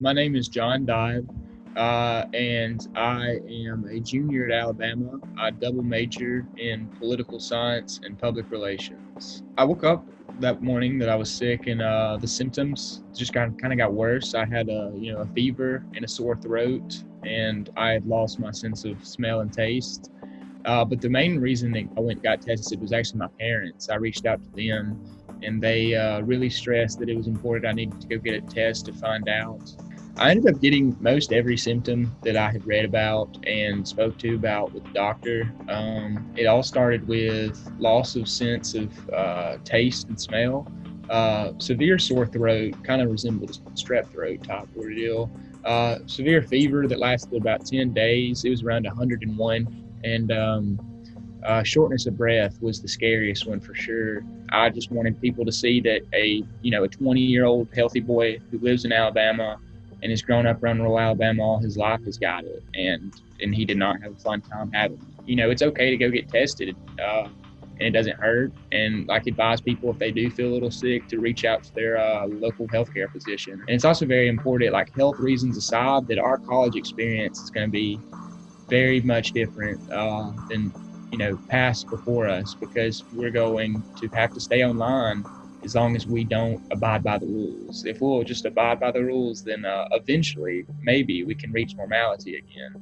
My name is John Dive, uh, and I am a junior at Alabama. I double major in political science and public relations. I woke up that morning that I was sick, and uh, the symptoms just kind kind of got worse. I had a you know a fever and a sore throat, and I had lost my sense of smell and taste. Uh, but the main reason that I went and got tested was actually my parents. I reached out to them, and they uh, really stressed that it was important I needed to go get a test to find out I ended up getting most every symptom that I had read about and spoke to about with the doctor. Um, it all started with loss of sense of uh, taste and smell, uh, severe sore throat, kind of resembled strep throat type ordeal, uh, severe fever that lasted about 10 days. It was around 101, and um, uh, shortness of breath was the scariest one for sure. I just wanted people to see that a you know a 20 year old healthy boy who lives in Alabama and has grown up around rural Alabama all his life has got it, and and he did not have a fun time having it. You know, it's okay to go get tested, uh, and it doesn't hurt. And like advise people if they do feel a little sick to reach out to their uh, local healthcare physician. And it's also very important, like health reasons aside, that our college experience is going to be very much different uh, than you know past before us because we're going to have to stay online as long as we don't abide by the rules. If we'll just abide by the rules, then uh, eventually, maybe we can reach normality again.